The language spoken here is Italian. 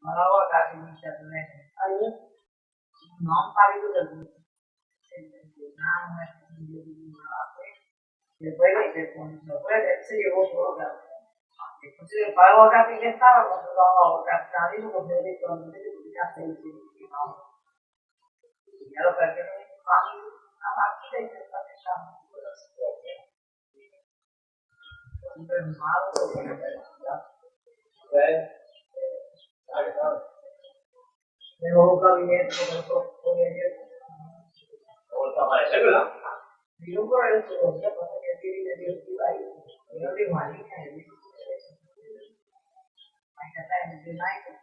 Malawa casi inizialmente. Allora, Non parlo del gusto. Non è di malato. E poi è convinto. Poi adesso io ho capito. E così che avevo capito che stava quando l'avevo capitato. Io come ho detto, non vedo di casa di sì, no. E allora perché non mi fa la partita e si sta facendo quella situazione. Sempre male, come beh, Tengo un gabinete con Vuelto a aparecer, ¿verdad? Por el pasa que tiene que ir ahí. Yo tengo a línea de Hay que estar en